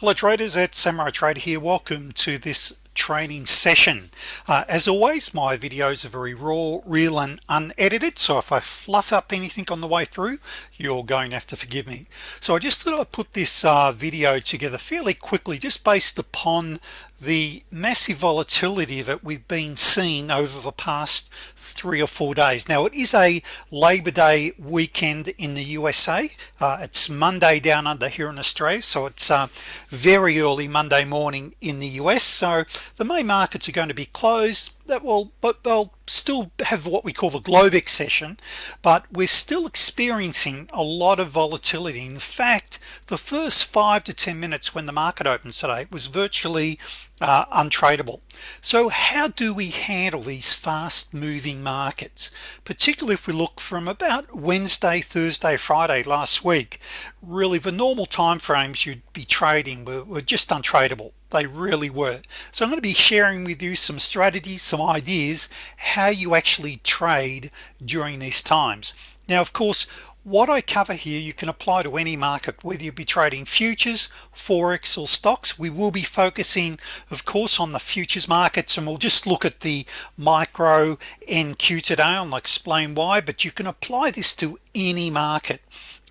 hello traders. At Samurai Trader here. Welcome to this training session. Uh, as always my videos are very raw real and unedited so if I fluff up anything on the way through you're going to have to forgive me. So I just thought I'd put this uh, video together fairly quickly just based upon the massive volatility that we've been seeing over the past three or four days. Now it is a Labor Day weekend in the USA uh, it's Monday down under here in Australia so it's uh, very early Monday morning in the US so the main markets are going to be closed that will but they'll still have what we call the Globex session but we're still experiencing a lot of volatility. In fact the first five to ten minutes when the market opens today was virtually uh, untradeable. So how do we handle these fast moving markets? Particularly if we look from about Wednesday Thursday Friday last week really the normal time frames you'd be trading were, were just untradeable they really were. So I'm going to be sharing with you some strategies some ideas how you actually trade during these times. Now of course what I cover here you can apply to any market whether you be trading futures forex or stocks. We will be focusing of course on the futures markets and we'll just look at the micro NQ today. And I'll explain why but you can apply this to any market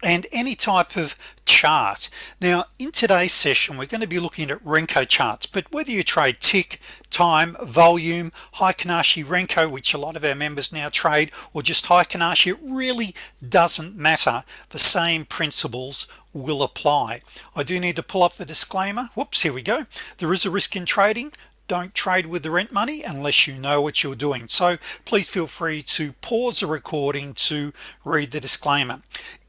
and any type of chart. Now in today's session we're going to be looking at Renko charts but whether you trade tick time volume Heikin Ashi Renko which a lot of our members now trade or just Heikin Ashi it really doesn't matter. The same principles will apply. I do need to pull up the disclaimer. Whoops here we go. There is a risk in trading. Don't trade with the rent money unless you know what you're doing. So please feel free to pause the recording to read the disclaimer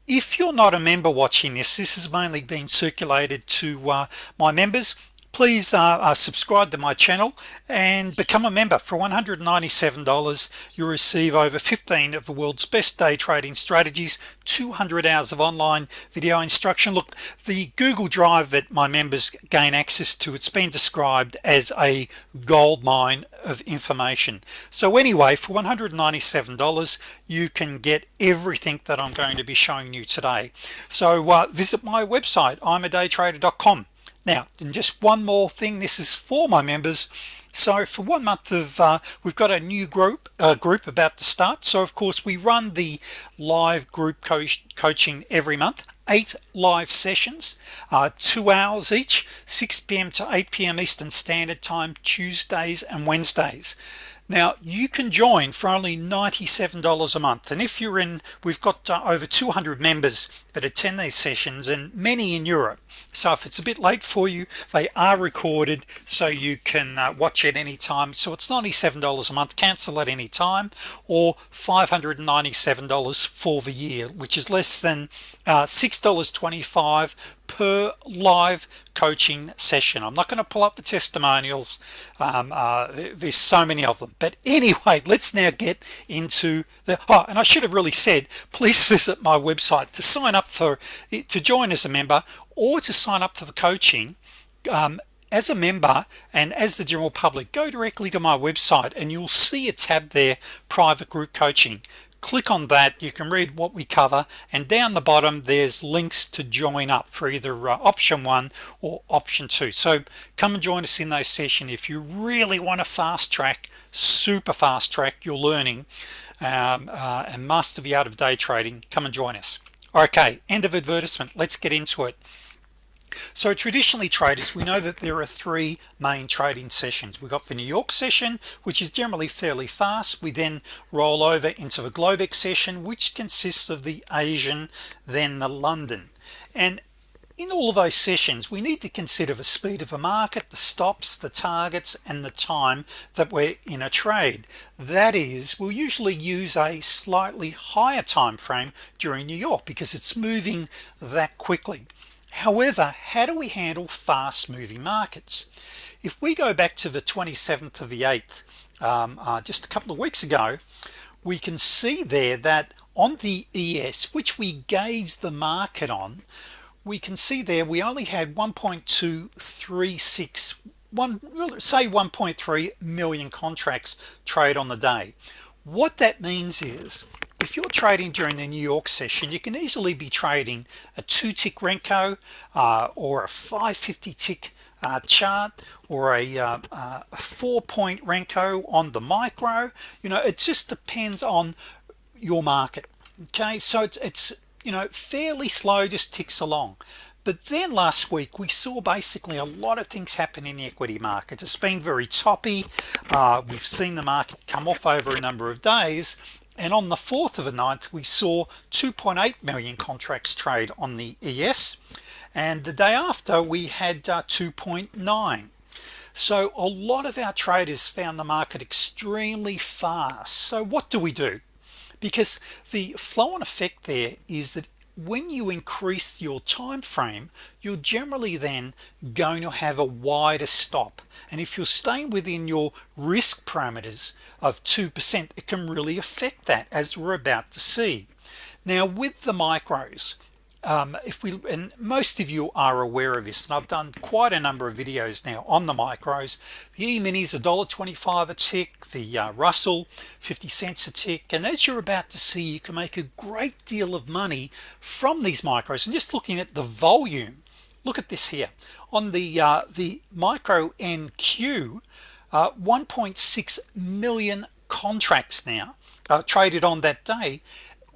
if you're not a member watching this this is mainly being circulated to uh, my members please uh, uh, subscribe to my channel and become a member. For $197 you receive over 15 of the world's best day trading strategies 200 hours of online video instruction. Look the Google Drive that my members gain access to it's been described as a gold mine of information. So anyway for $197 you can get everything that I'm going to be showing you today. So uh, visit my website I'm a daytrader.com now and just one more thing this is for my members so for one month of uh, we've got a new group uh, group about to start so of course we run the live group co coaching every month eight live sessions uh, two hours each 6 p.m. to 8 p.m. Eastern Standard Time Tuesdays and Wednesdays now you can join for only $97 a month and if you're in we've got uh, over 200 members that attend these sessions and many in Europe. So if it's a bit late for you they are recorded so you can uh, watch it anytime so it's $97 a month cancel at any time or $597 for the year which is less than uh, $6.25 per live coaching session. I'm not going to pull up the testimonials. Um, uh, there's so many of them. But anyway let's now get into the oh and I should have really said please visit my website to sign up for to join as a member or to sign up for the coaching um, as a member and as the general public. Go directly to my website and you'll see a tab there private group coaching click on that you can read what we cover and down the bottom there's links to join up for either uh, option one or option two. So come and join us in those session. If you really want to fast track super fast track your learning um, uh, and master the art of day trading come and join us. Okay end of advertisement. Let's get into it so traditionally traders we know that there are three main trading sessions. We got the New York session which is generally fairly fast. We then roll over into the Globex session which consists of the Asian then the London. And in all of those sessions we need to consider the speed of the market the stops the targets and the time that we're in a trade. That is we'll usually use a slightly higher time frame during New York because it's moving that quickly however how do we handle fast moving markets? If we go back to the 27th of the 8th um, uh, just a couple of weeks ago we can see there that on the ES which we gauge the market on we can see there we only had 1.236 one say 1.3 million contracts trade on the day. What that means is if you're trading during the New York session you can easily be trading a two tick Renko uh, or a 550 tick uh, chart or a, uh, uh, a four point Renko on the micro. You know it just depends on your market okay? So it's, it's you know fairly slow just ticks along. But then last week we saw basically a lot of things happen in the equity market it's been very toppy. Uh, we've seen the market come off over a number of days and on the 4th of the 9th we saw 2.8 million contracts trade on the ES and the day after we had uh, 2.9 so a lot of our traders found the market extremely fast. So what do we do? Because the flow on effect there is that when you increase your time frame you're generally then going to have a wider stop. And if you're staying within your risk parameters of 2% it can really affect that as we're about to see. Now with the micros um, if we and most of you are aware of this and I've done quite a number of videos now on the micros. The e-minis a dollar 25 a tick the uh, Russell 50 cents a tick and as you're about to see you can make a great deal of money from these micros. And just looking at the volume look at this here. On the uh, the micro NQ uh, 1.6 million contracts now uh, traded on that day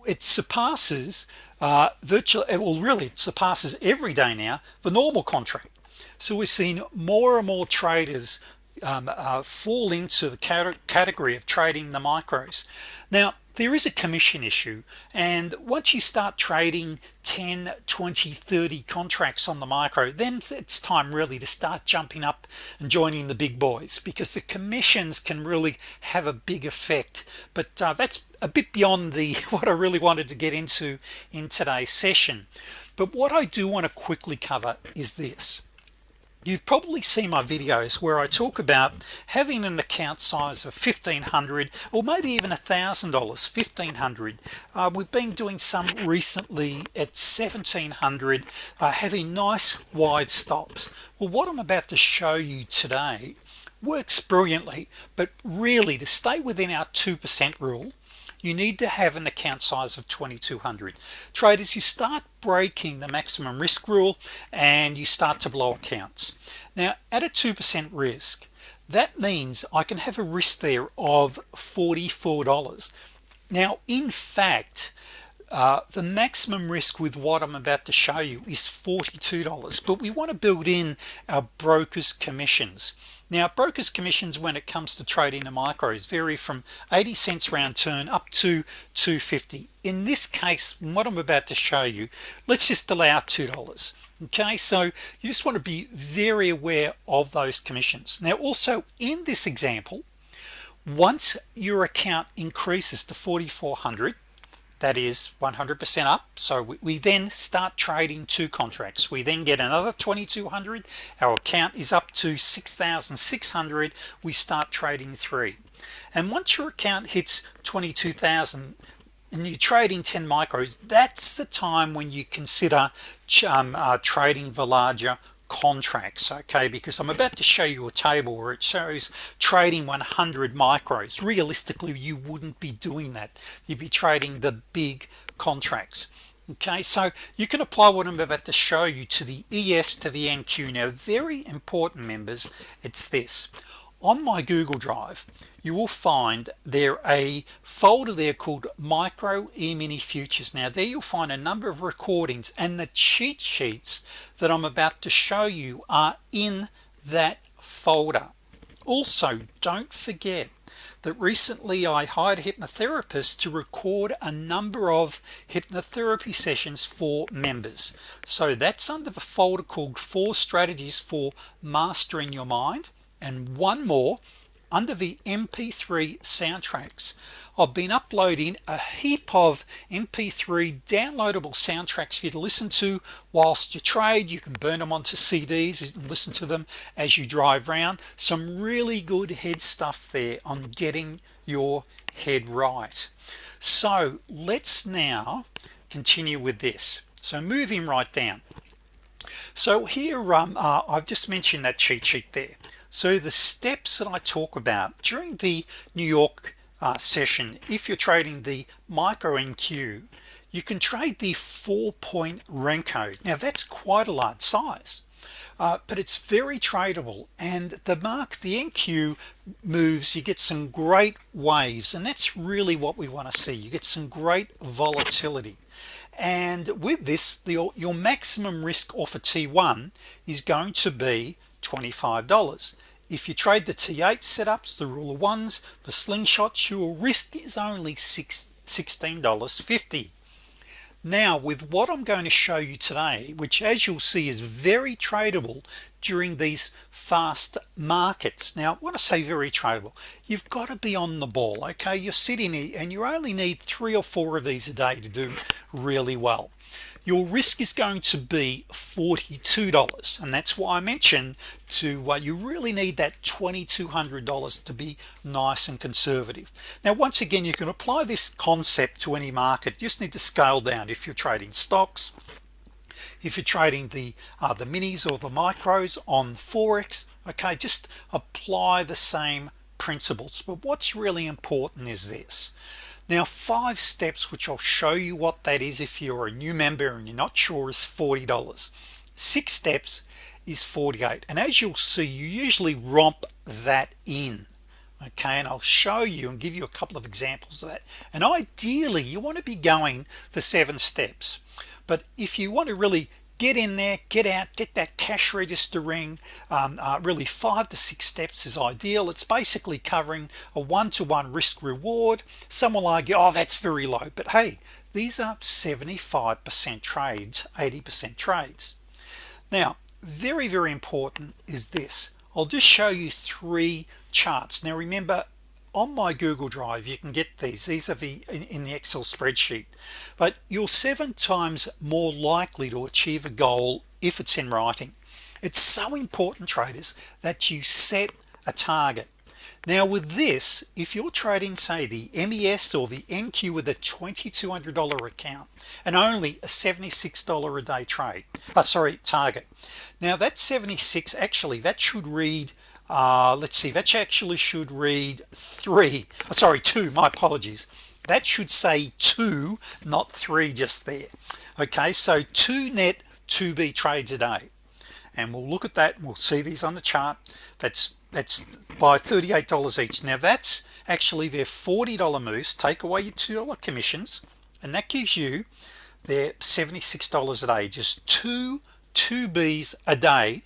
it surpasses uh, virtually it will really it surpasses every day now the normal contract. So we're seeing more and more traders um, uh, fall into the category of trading the micros. Now there is a commission issue and once you start trading 10 20 30 contracts on the micro then it's time really to start jumping up and joining the big boys because the commissions can really have a big effect. But uh, that's a bit beyond the what I really wanted to get into in today's session. But what I do want to quickly cover is this. You've probably seen my videos where I talk about having an account size of 1500 or maybe even a thousand dollars 1500 uh, we've been doing some recently at 1700 uh, having nice wide stops. Well what I'm about to show you today works brilliantly but really to stay within our 2% rule you need to have an account size of 2200 traders you start breaking the maximum risk rule and you start to blow accounts. Now at a 2% risk that means I can have a risk there of $44 now in fact uh, the maximum risk with what I'm about to show you is $42 but we want to build in our brokers commissions now brokers commissions when it comes to trading the micros vary from 80 cents round turn up to 250 in this case what I'm about to show you let's just allow two dollars okay? So you just want to be very aware of those commissions. Now also in this example once your account increases to 4400 that is 100% up. So we, we, then start trading two contracts. We then get another 2200 our account is up to 6,600 we start trading three. And once your account hits 22,000 and you're trading 10 micros that's the time when you consider um, uh, trading the larger contracts okay because I'm about to show you a table where it shows trading 100 micros. Realistically you wouldn't be doing that. You'd be trading the big contracts okay? So you can apply what I'm about to show you to the ES to the NQ now very important members it's this. On my Google Drive you will find there a folder there called micro e-mini futures. Now there you'll find a number of recordings and the cheat sheets that I'm about to show you are in that folder. Also don't forget that recently I hired a hypnotherapist to record a number of hypnotherapy sessions for members. So that's under the folder called four strategies for mastering your mind and one more under the mp3 soundtracks I've been uploading a heap of mp3 downloadable soundtracks for you to listen to whilst you trade. You can burn them onto CDs and listen to them as you drive around some really good head stuff there on getting your head right. So let's now continue with this. So moving right down. So here um, uh, I've just mentioned that cheat sheet there so the steps that I talk about during the New York uh, session if you're trading the micro NQ you can trade the four-point Renko. Now that's quite a large size uh, but it's very tradable. And the mark the NQ moves you get some great waves. And that's really what we want to see. You get some great volatility. And with this the, your maximum risk off a T1 is going to be $25 if you trade the T8 setups the rule of ones the slingshots your risk is only six $16.50 now with what I'm going to show you today which as you'll see is very tradable during these fast markets. Now when I say very tradable you've got to be on the ball okay? You're sitting here and you only need three or four of these a day to do really well your risk is going to be $42 and that's why I mentioned to uh, you really need that $2,200 to be nice and conservative. Now once again you can apply this concept to any market. You just need to scale down if you're trading stocks if you're trading the uh, the minis or the micros on Forex. Okay just apply the same principles. But what's really important is this now five steps which I'll show you what that is if you're a new member and you're not sure is $40 six steps is 48 and as you'll see you usually romp that in okay? And I'll show you and give you a couple of examples of that. And ideally you want to be going for seven steps. But if you want to really get in there get out get that cash register ring. Um, uh, really five to six steps is ideal. It's basically covering a one-to-one -one risk reward. Some will argue oh that's very low. But hey these are 75% trades 80% trades. Now very very important is this. I'll just show you three charts. Now remember on my Google Drive you can get these. These are the in, in, the Excel spreadsheet. But you're seven times more likely to achieve a goal if it's in writing. It's so important traders that you set a target. Now with this if you're trading say the MES or the NQ with a $2,200 account and only a $76 a day trade uh, sorry target. Now that 76 actually that should read uh, let's see that actually should read three. Sorry two my apologies. That should say two not three just there. Okay so two net 2b trades a day. And we'll look at that and we'll see these on the chart. That's that's by $38 each. Now that's actually their $40 moves take away your $2 commissions and that gives you their $76 a day. Just two 2b's a day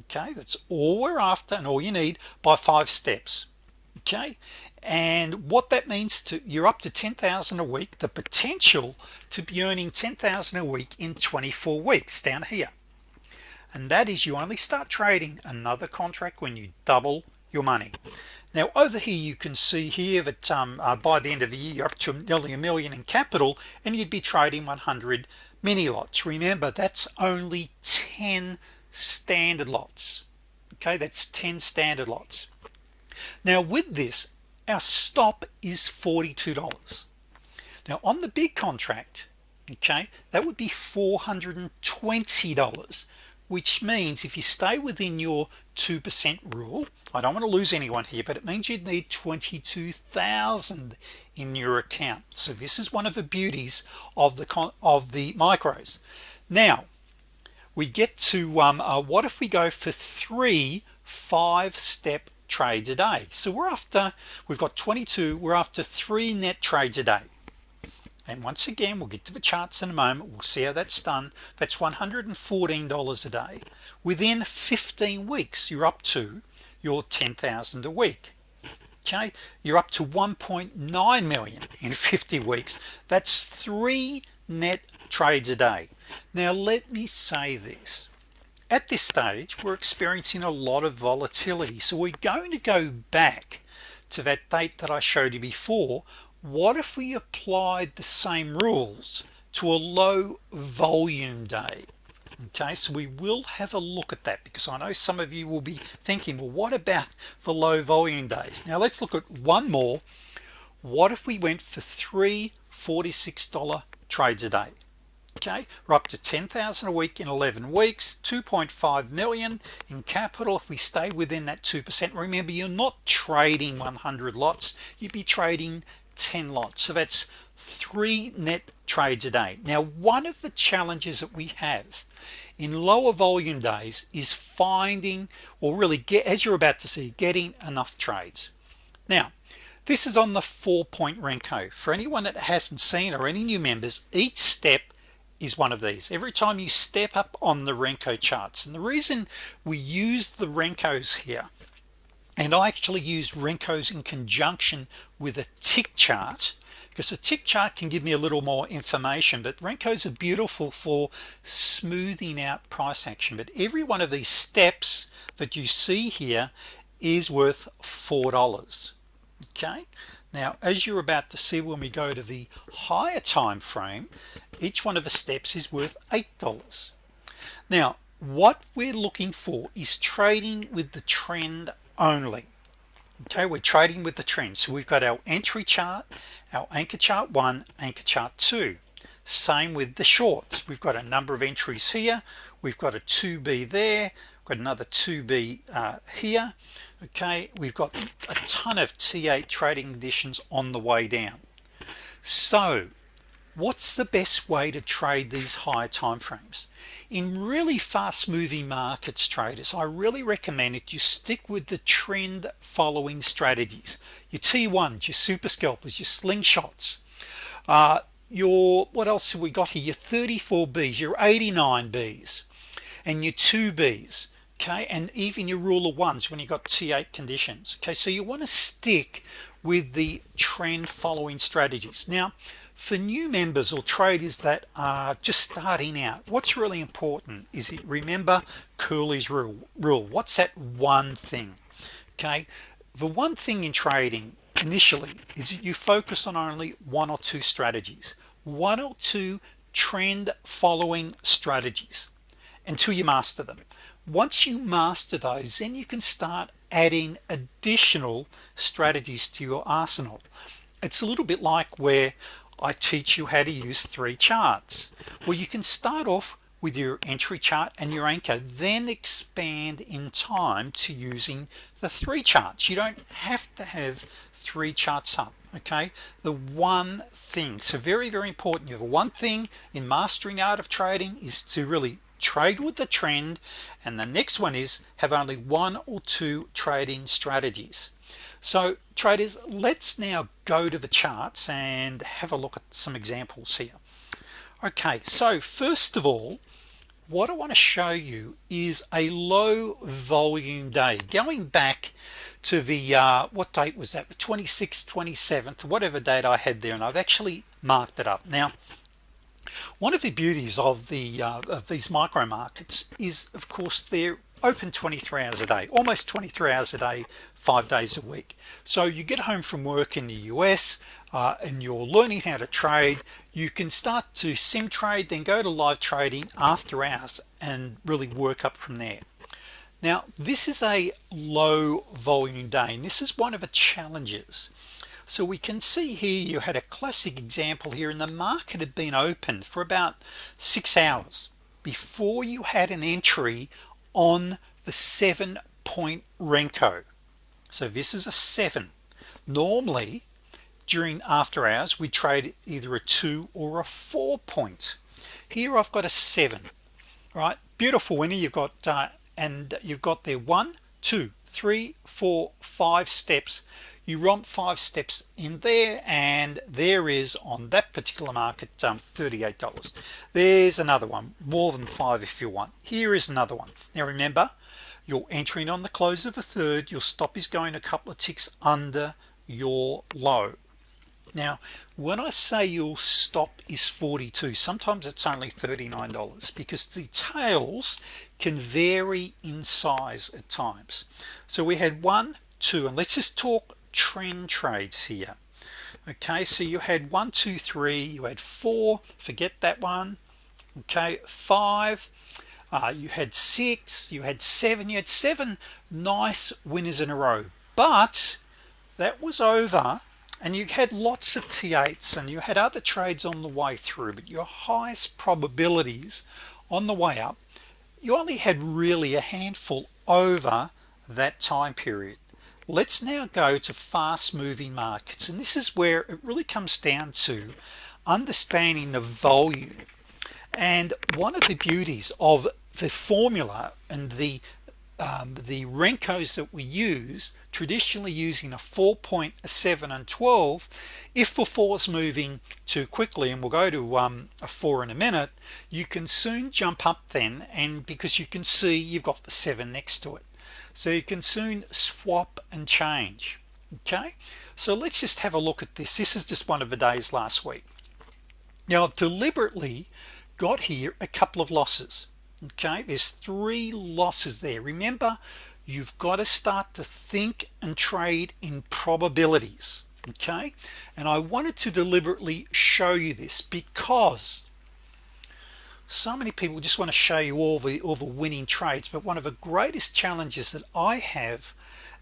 okay that's all we're after and all you need by five steps. Okay and what that means to you're up to 10,000 a week the potential to be earning 10,000 a week in 24 weeks down here. And that is you only start trading another contract when you double your money. Now over here you can see here that um, uh, by the end of the year up to nearly a million in capital and you'd be trading 100 mini lots. Remember that's only 10 standard lots. Okay that's 10 standard lots. Now with this our stop is $42 now on the big contract okay that would be $420 which means if you stay within your 2% rule I don't want to lose anyone here but it means you'd need 22,000 in your account. So this is one of the beauties of the of the micros. Now we get to um, uh, what if we go for three five-step trades a day? So we're after we've got 22 we're after three net trades a day. And once again we'll get to the charts in a moment. We'll see how that's done. That's $114 a day. Within 15 weeks you're up to your 10,000 a week. Okay? You're up to 1.9 million in 50 weeks. That's three net trades a day now let me say this. At this stage we're experiencing a lot of volatility. So we're going to go back to that date that I showed you before. What if we applied the same rules to a low volume day? Okay so we will have a look at that because I know some of you will be thinking well what about the low volume days? Now let's look at one more. What if we went for three $46 trades a day okay we're up to 10,000 a week in 11 weeks 2.5 million in capital. If we stay within that 2% remember you're not trading 100 lots you'd be trading 10 lots. So that's three net trades a day. Now one of the challenges that we have in lower volume days is finding or really get as you're about to see getting enough trades. Now this is on the four-point Renko for anyone that hasn't seen or any new members each step is one of these. Every time you step up on the Renko charts and the reason we use the Renkos here and I actually use Renkos in conjunction with a tick chart because a tick chart can give me a little more information but Renkos are beautiful for smoothing out price action. But every one of these steps that you see here is worth four dollars okay? Now as you're about to see when we go to the higher time frame each one of the steps is worth eight dollars. Now what we're looking for is trading with the trend only. Okay we're trading with the trend. So we've got our entry chart our anchor chart one anchor chart two. Same with the shorts. We've got a number of entries here. We've got a 2b there. Got another 2b uh, here. Okay we've got a ton of t8 trading conditions on the way down. So what's the best way to trade these higher time frames? In really fast moving markets traders I really recommend it you stick with the trend following strategies. Your t1s your super scalpers your slingshots. Uh, your what else have we got here? Your 34 B's your 89 B's and your 2 B's okay? And even your rule of ones when you got t8 conditions okay? So you want to stick with the trend following strategies. Now for new members or traders that are just starting out what's really important is it remember Curly's rule rule. What's that one thing? Okay? The one thing in trading initially is that you focus on only one or two strategies. One or two trend following strategies until you master them. Once you master those then you can start adding additional strategies to your arsenal. It's a little bit like where I teach you how to use three charts. Well you can start off with your entry chart and your anchor then expand in time to using the three charts. You don't have to have three charts up okay? The one thing so very very important you have one thing in mastering art of trading is to really trade with the trend and the next one is have only one or two trading strategies so traders let's now go to the charts and have a look at some examples here. Okay so first of all what I want to show you is a low volume day. Going back to the uh, what date was that? The 26th 27th whatever date I had there and I've actually marked it up. Now one of the beauties of the uh, of these micro markets is of course they're open 23 hours a day almost 23 hours a day five days a week. So you get home from work in the US uh, and you're learning how to trade. You can start to sim trade then go to live trading after hours and really work up from there. Now this is a low volume day and this is one of the challenges. So we can see here you had a classic example here and the market had been open for about six hours before you had an entry on the seven point Renko. So this is a seven. Normally during after hours we trade either a two or a four point. Here I've got a seven right? Beautiful winner. You've got uh, and you've got there one two three four five steps you romp five steps in there and there is on that particular market um, $38 there's another one more than five if you want. Here is another one. Now remember you're entering on the close of a third. Your stop is going a couple of ticks under your low. Now when I say your stop is 42 sometimes it's only $39 because the tails can vary in size at times. So we had one two and let's just talk trend trades here. Okay so you had one two three you had four forget that one. Okay five uh, you had six you had seven you had seven nice winners in a row. But that was over and you had lots of T8s and you had other trades on the way through but your highest probabilities on the way up you only had really a handful over that time period let's now go to fast-moving markets and this is where it really comes down to understanding the volume. And one of the beauties of the formula and the um, the Renkos that we use traditionally using a 4.7 and 12 if the four is moving too quickly and we'll go to um, a four in a minute you can soon jump up then and because you can see you've got the seven next to it so you can soon swap and change. Okay? So let's just have a look at this. This is just one of the days last week. Now I've deliberately got here a couple of losses. Okay? There's three losses there. Remember you've got to start to think and trade in probabilities. Okay? And I wanted to deliberately show you this because so many people just want to show you all the all the winning trades but one of the greatest challenges that I have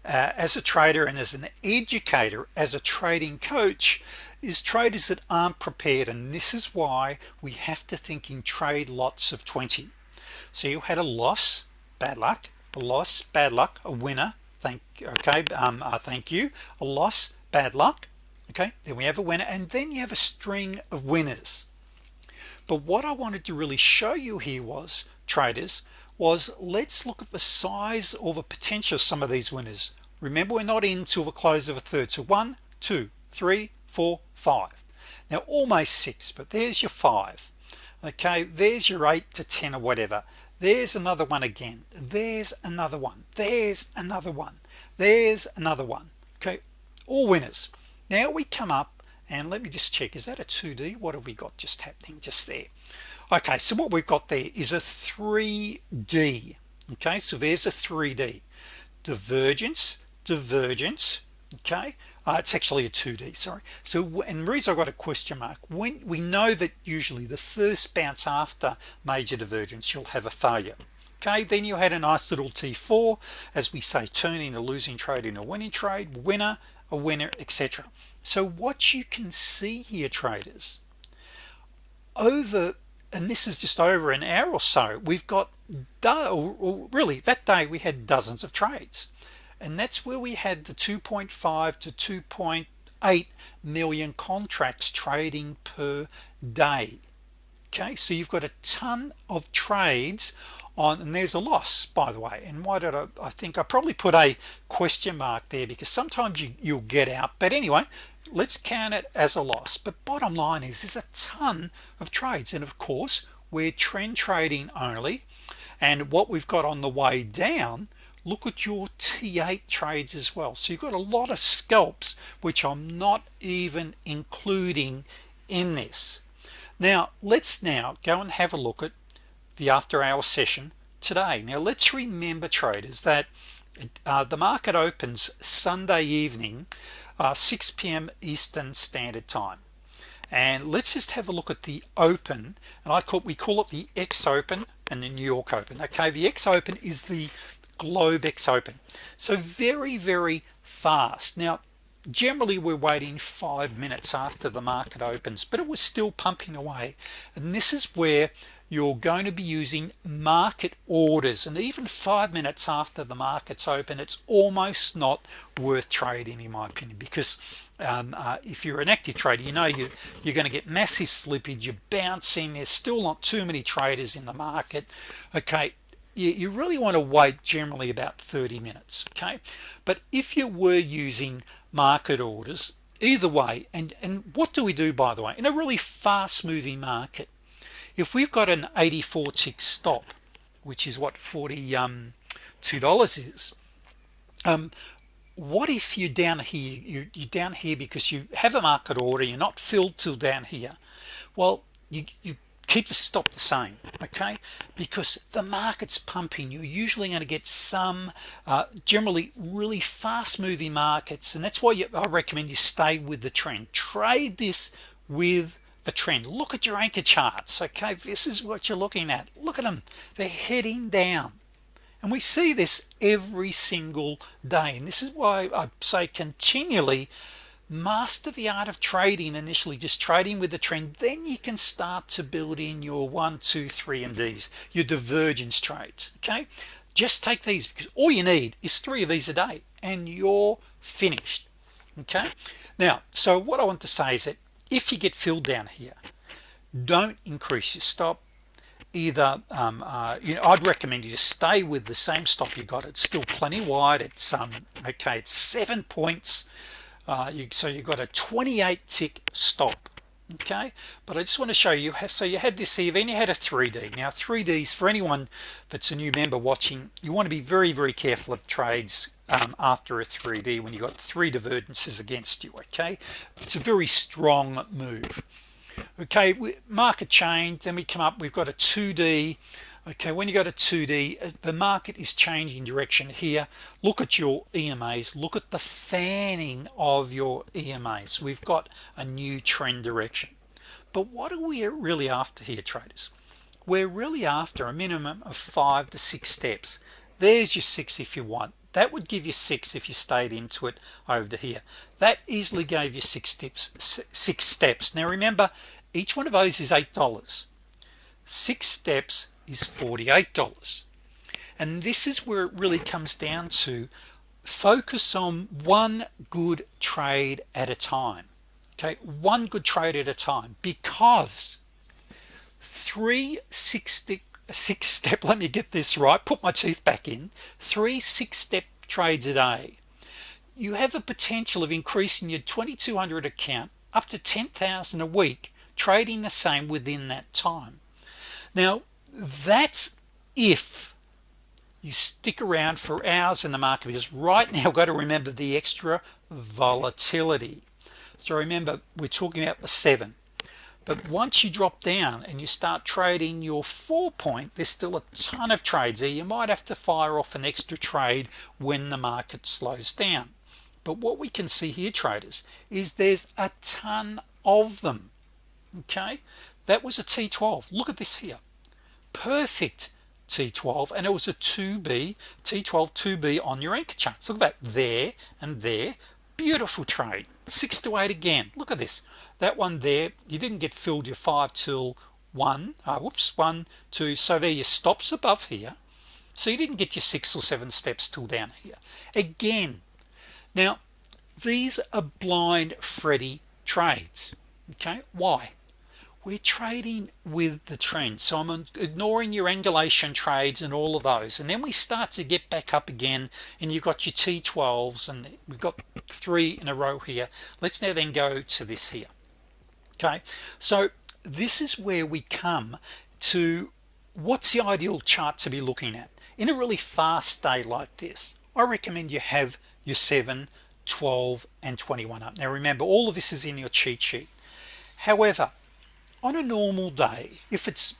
uh, as a trader and as an educator as a trading coach is traders that aren't prepared and this is why we have to think in trade lots of 20 so you had a loss bad luck a loss bad luck a winner thank okay um uh, thank you a loss bad luck okay then we have a winner and then you have a string of winners but what I wanted to really show you here was traders was let's look at the size or the potential of some of these winners. Remember we're not in till the close of a third. So one two three four five. Now almost six but there's your five. Okay there's your eight to ten or whatever. There's another one again. There's another one. There's another one. There's another one. Okay all winners. Now we come up and let me just check is that a 2d what have we got just happening just there? Okay so what we've got there is a 3d okay so there's a 3d divergence divergence. Okay uh, it's actually a 2d sorry. So and the reason I got a question mark when we know that usually the first bounce after major divergence you'll have a failure. Okay then you had a nice little t4 as we say turning a losing trade in a winning trade winner a winner etc so what you can see here traders over and this is just over an hour or so we've got really that day we had dozens of trades. And that's where we had the 2.5 to 2.8 million contracts trading per day. Okay so you've got a ton of trades on and there's a loss by the way. And why did I, I think I probably put a question mark there because sometimes you, you'll get out. But anyway let's count it as a loss. But bottom line is there's a ton of trades. And of course we're trend trading only. And what we've got on the way down look at your t8 trades as well. So you've got a lot of scalps which I'm not even including in this. Now let's now go and have a look at the after-hour session today. Now let's remember traders that uh, the market opens Sunday evening uh, 6 p.m. Eastern Standard Time. And let's just have a look at the open and I call we call it the X Open and the New York Open. Okay the X Open is the Globex Open. So very very fast. Now generally we're waiting five minutes after the market opens but it was still pumping away. And this is where you're going to be using market orders and even five minutes after the markets open it's almost not worth trading in my opinion because um, uh, if you're an active trader you know you you're going to get massive slippage you're bouncing there's still not too many traders in the market okay? You, you really want to wait generally about 30 minutes okay? But if you were using market orders either way and and what do we do by the way? In a really fast moving market if we've got an 84 tick stop which is what 40 um two dollars is um what if you're down here you, you're down here because you have a market order you're not filled till down here? Well you, you keep the stop the same okay? Because the market's pumping you're usually going to get some uh, generally really fast moving markets and that's why you, I recommend you stay with the trend. Trade this with the trend. Look at your anchor charts okay? This is what you're looking at. Look at them they're heading down. And we see this every single day. And this is why I say continually master the art of trading initially just trading with the trend. Then you can start to build in your one two three and these your divergence trades okay? Just take these because all you need is three of these a day and you're finished okay? Now so what I want to say is that if you get filled down here don't increase your stop either um, uh, you know I'd recommend you stay with the same stop you got. It's still plenty wide. It's um okay it's seven points. Uh, you, so you got a 28 tick stop okay? But I just want to show you so you had this here then you had a 3d now 3ds for anyone that's a new member watching you want to be very very careful of trades um, after a 3d when you got three divergences against you okay? It's a very strong move. Okay market change then we come up we've got a 2d okay when you go to 2d uh, the market is changing direction here. Look at your EMAs look at the fanning of your EMAs we've got a new trend direction. But what are we really after here traders? We're really after a minimum of five to six steps. There's your six if you want that would give you six if you stayed into it over here. That easily gave you six steps six steps. Now remember each one of those is eight dollars. Six steps is $48 and this is where it really comes down to focus on one good trade at a time. Okay one good trade at a time. Because three six six step let me get this right put my teeth back in three six step trades a day. You have a potential of increasing your 2200 account up to 10,000 a week trading the same within that time. Now that's if you stick around for hours in the market because right now got to remember the extra volatility. So remember we're talking about the seven but once you drop down and you start trading your four point there's still a ton of trades there. You might have to fire off an extra trade when the market slows down. But what we can see here traders is there's a ton of them okay? That was a t12 look at this here. Perfect T12 and it was a 2b T12 2b on your anchor charts. Look at that. There and there. Beautiful trade. Six to eight again. Look at this that one there you didn't get filled your five till one uh, whoops one two so there your stops above here. So you didn't get your six or seven steps till down here. Again now these are blind Freddy trades okay? Why? We're trading with the trend so I'm ignoring your angulation trades and all of those and then we start to get back up again and you've got your t12s and we've got three in a row here. Let's now then go to this here okay? So this is where we come to what's the ideal chart to be looking at? In a really fast day like this I recommend you have your 7 12 and 21 up. Now remember all of this is in your cheat sheet. However on a normal day if it's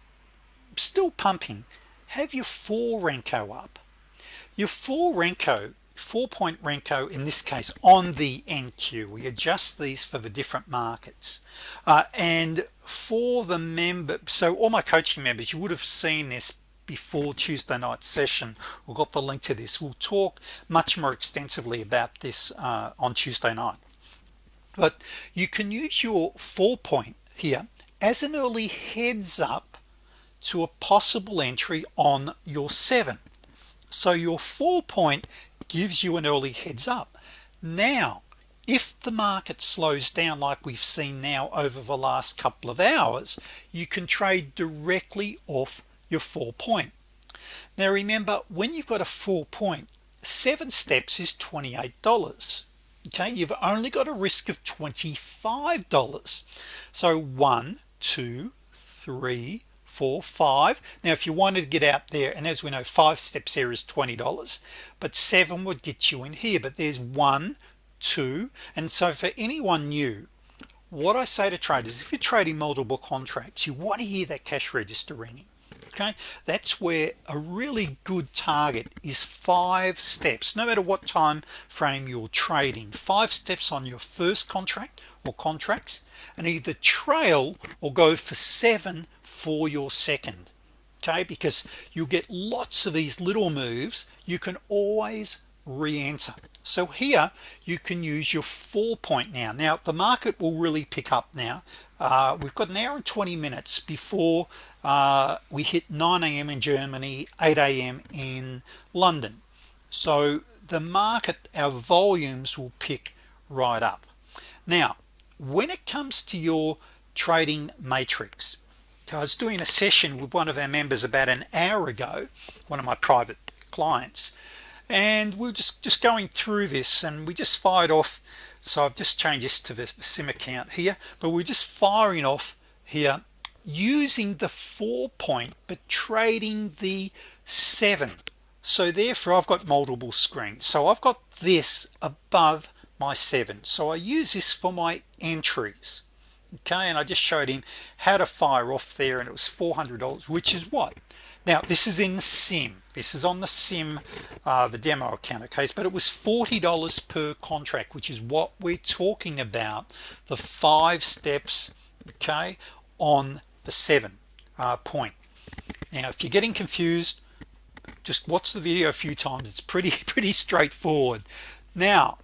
still pumping have your four Renko up. Your four Renko four-point Renko in this case on the NQ we adjust these for the different markets. Uh, and for the member so all my coaching members you would have seen this before Tuesday night session. We've got the link to this. We'll talk much more extensively about this uh, on Tuesday night. But you can use your four point here as an early heads up to a possible entry on your seven. So your four point gives you an early heads up. Now if the market slows down like we've seen now over the last couple of hours you can trade directly off your four point. Now remember when you've got a four point seven steps is $28 okay you've only got a risk of $25 so one two three four five. Now if you wanted to get out there and as we know five steps here is $20 but seven would get you in here but there's one two. And so for anyone new what I say to traders if you're trading multiple contracts you want to hear that cash register ringing okay? That's where a really good target is five steps no matter what time frame you're trading. Five steps on your first contract or contracts and either trail or go for seven for your second okay because you get lots of these little moves you can always re-enter so here you can use your four point now now the market will really pick up now uh, we've got an hour and 20 minutes before uh, we hit 9 a.m. in Germany 8 a.m. in London so the market our volumes will pick right up now when it comes to your trading matrix I was doing a session with one of our members about an hour ago one of my private clients and we're just just going through this and we just fired off so I've just changed this to the sim account here but we're just firing off here using the four point but trading the seven. So therefore I've got multiple screens. So I've got this above my seven. So I use this for my entries okay and I just showed him how to fire off there and it was $400 which is what? Now this is in the sim. This is on the sim uh, the demo account okay? But it was $40 per contract which is what we're talking about the five steps okay on the seven uh, point. Now if you're getting confused just watch the video a few times. It's pretty pretty straightforward. Now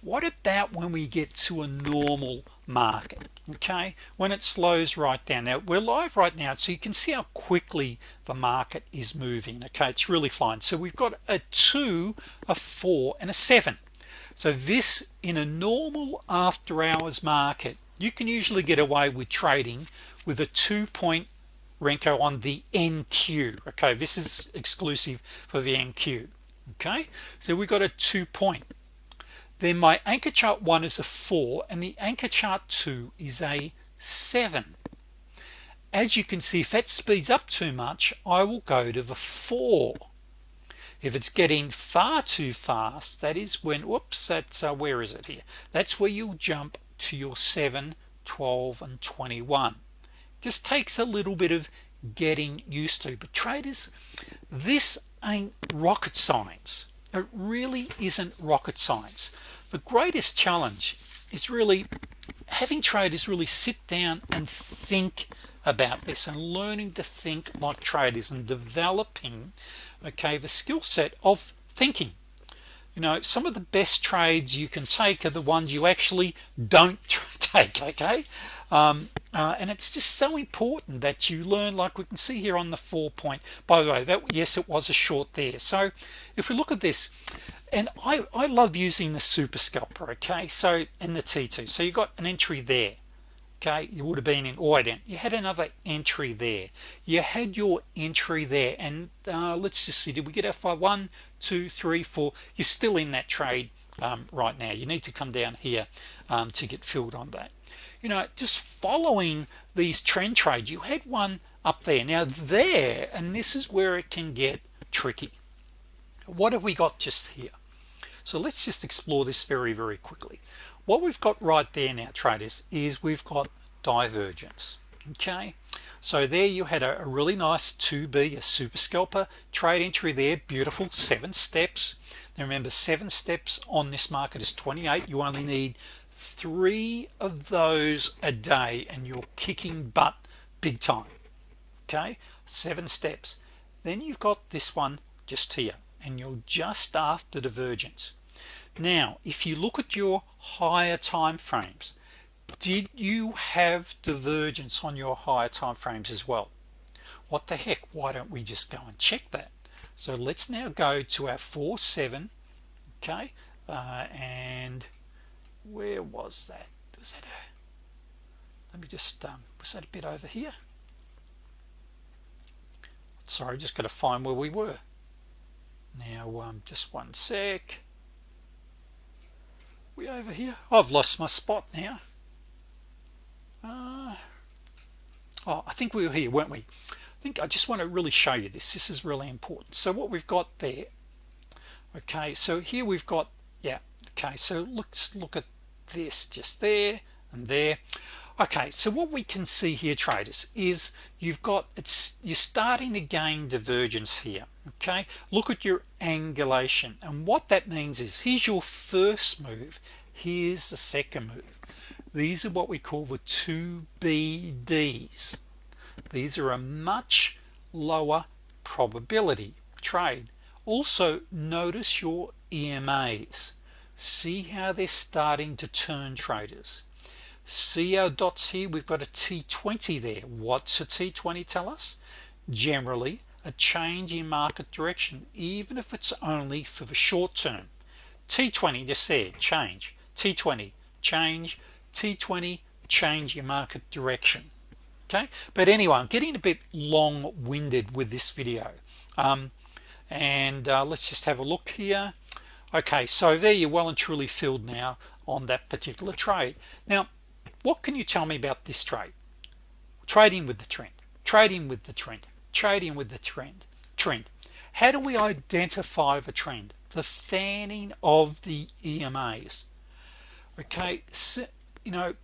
what about when we get to a normal market okay? When it slows right down. Now we're live right now so you can see how quickly the market is moving okay? It's really fine. So we've got a two a four and a seven. So this in a normal after-hours market you can usually get away with trading with a two-point Renko on the NQ okay? This is exclusive for the NQ okay? So we've got a two-point then my anchor chart one is a four and the anchor chart two is a seven. As you can see if that speeds up too much I will go to the four. If it's getting far too fast that is when whoops that's uh, where is it here? That's where you'll jump to your 7 12 and 21 just takes a little bit of getting used to. But traders this ain't rocket science it really isn't rocket science. The greatest challenge is really having traders really sit down and think about this and learning to think like traders and developing okay the skill set of thinking. You know some of the best trades you can take are the ones you actually don't take okay um, uh, and it's just so important that you learn like we can see here on the four point by the way that yes it was a short there. So if we look at this and I, I love using the super scalper okay? So in the t2 so you got an entry there okay? You would have been in oh, you had another entry there. You had your entry there and uh, let's just see did we get our five? One two three four. You're still in that trade um, right now. You need to come down here um, to get filled on that you know just following these trend trades. You had one up there. Now there and this is where it can get tricky. What have we got just here? So let's just explore this very very quickly. What we've got right there now traders is we've got divergence okay? So there you had a, really nice 2b a super scalper. Trade entry there beautiful seven steps. Now remember seven steps on this market is 28 you only need three of those a day and you're kicking butt big time okay? Seven steps. Then you've got this one just here and you're just after divergence. Now if you look at your higher time frames did you have divergence on your higher time frames as well? What the heck? Why don't we just go and check that? So let's now go to our 4 7 okay? Uh, and where was that? Was that a let me just um, was that a bit over here? Sorry just got to find where we were. Now um, just one sec. We over here? I've lost my spot now. Uh, oh I think we were here weren't we? I think I just want to really show you this. This is really important. So what we've got there okay so here we've got yeah okay so let's look at this just there and there. Okay so what we can see here traders is you've got it's you're starting to gain divergence here okay? Look at your angulation and what that means is here's your first move here's the second move. These are what we call the two BDs these are a much lower probability trade. Also notice your EMAs see how they're starting to turn traders. See our dots here we've got a t20 there. What's a t20 tell us? Generally a change in market direction even if it's only for the short term. T20 just said change. T20 change. T20 change your market direction. Okay? But anyway I'm getting a bit long-winded with this video. Um, and uh, let's just have a look here okay so there you're well and truly filled now on that particular trade. Now what can you tell me about this trade? Trading with the trend trading with the trend trading with the trend trend. How do we identify the trend? The fanning of the EMAs okay so, you know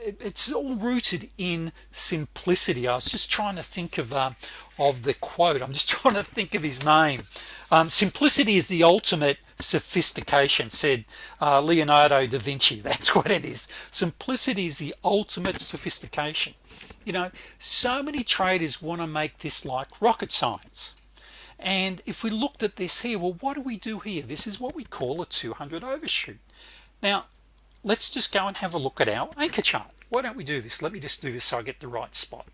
it's all rooted in simplicity. I was just trying to think of uh, of the quote. I'm just trying to think of his name. Um, simplicity is the ultimate sophistication said uh, Leonardo da Vinci. That's what it is. Simplicity is the ultimate sophistication. You know so many traders want to make this like rocket science. And if we looked at this here well what do we do here? This is what we call a 200 overshoot. Now let's just go and have a look at our anchor chart. Why don't we do this? Let me just do this so I get the right spot.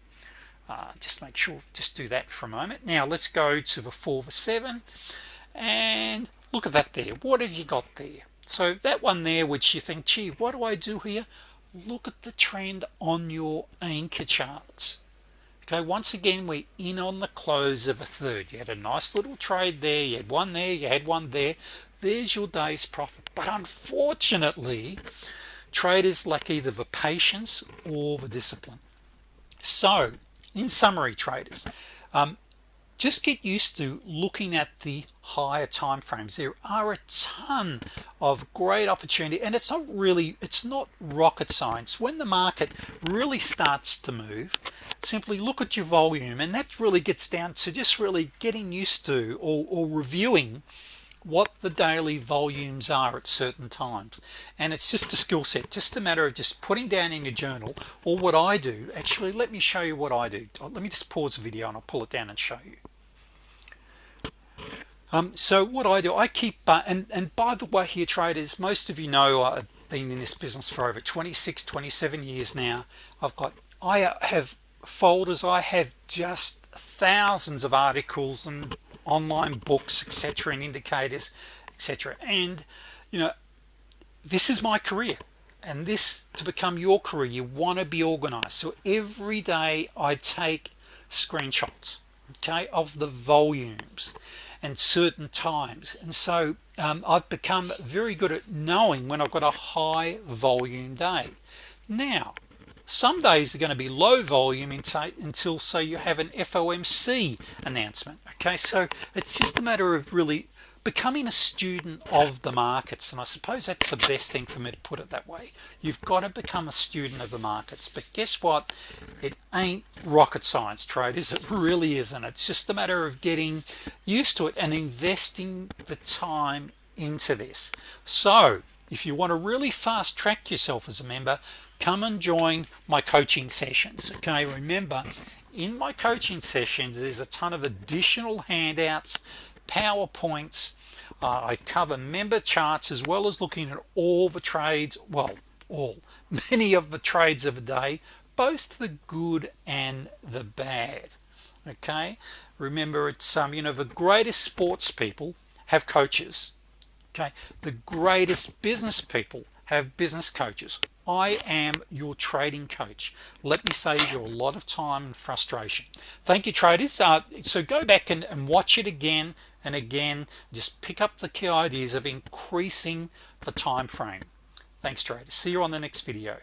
Uh, just make sure just do that for a moment. Now let's go to the 4 for 7 and look at that there. What have you got there? So that one there which you think gee what do I do here? Look at the trend on your anchor charts. Okay once again we're in on the close of a third. You had a nice little trade there. You had one there. You had one there there's your day's profit. But unfortunately traders lack either the patience or the discipline. So in summary traders um, just get used to looking at the higher time frames there are a ton of great opportunity and it's not really it's not rocket science. When the market really starts to move simply look at your volume and that really gets down to just really getting used to or, or reviewing what the daily volumes are at certain times. And it's just a skill set just a matter of just putting down in your journal or what I do. Actually let me show you what I do. Let me just pause the video and I'll pull it down and show you. Um, so what I do I keep uh, and and by the way here traders most of you know I've been in this business for over 26 27 years now. I've got I have folders I have just thousands of articles and online books etc and indicators etc and you know this is my career and this to become your career you want to be organized. So every day I take screenshots okay of the volumes and certain times. And so um, I've become very good at knowing when I've got a high volume day. Now some days are going to be low volume until so you have an FOMC announcement okay? So it's just a matter of really becoming a student of the markets and I suppose that's the best thing for me to put it that way. You've got to become a student of the markets but guess what? It ain't rocket science traders it? Really isn't. It's just a matter of getting used to it and investing the time into this. So if you want to really fast track yourself as a member come and join my coaching sessions okay? Remember in my coaching sessions there's a ton of additional handouts PowerPoints. Uh, I cover member charts as well as looking at all the trades well all many of the trades of the day both the good and the bad okay? Remember it's um you know the greatest sports people have coaches okay? The greatest business people have business coaches I am your trading coach. Let me save you a lot of time and frustration. Thank you traders. Uh, so go back and, and watch it again and again. Just pick up the key ideas of increasing the time frame. Thanks traders. See you on the next video